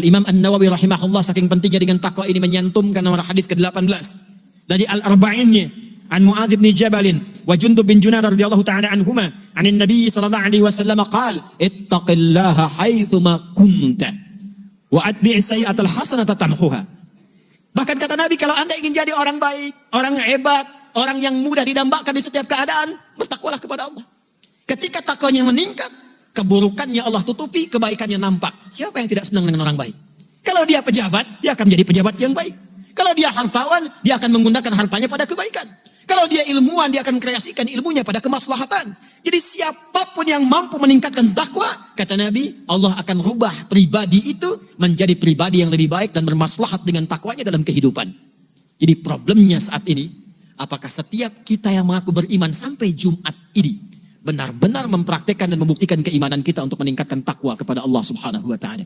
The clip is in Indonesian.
Al-Imam An-Nawawi rahimahullah saking pentingnya dengan takwa ini menyantumkan nomor hadis ke-18 dari Al-Arba'innya an Muadz bin Jabal wa Jundub bin Junadah radhiyallahu ta'ala anhuma an Nabi sallallahu alaihi wasallam qaal ittaqillaha haitsu ma kunta wa atbi' sayyi'atal hasanata tamhuha bahkan kata Nabi kalau Anda ingin jadi orang baik orang hebat orang yang mudah didambakan di setiap keadaan bertakwalah kepada Allah. Ketika takwanya meningkat keburukannya Allah tutupi, kebaikannya nampak. Siapa yang tidak senang dengan orang baik? Kalau dia pejabat, dia akan menjadi pejabat yang baik. Kalau dia hartawan, dia akan menggunakan hartanya pada kebaikan. Kalau dia ilmuwan, dia akan kreasikan ilmunya pada kemaslahatan. Jadi siapa pun yang mampu meningkatkan takwa, kata Nabi, Allah akan rubah pribadi itu menjadi pribadi yang lebih baik dan bermaslahat dengan takwanya dalam kehidupan. Jadi problemnya saat ini, apakah setiap kita yang mengaku beriman sampai Jumat ini, benar-benar mempraktekkan dan membuktikan keimanan kita untuk meningkatkan takwa kepada Allah Subhanahu wa taala.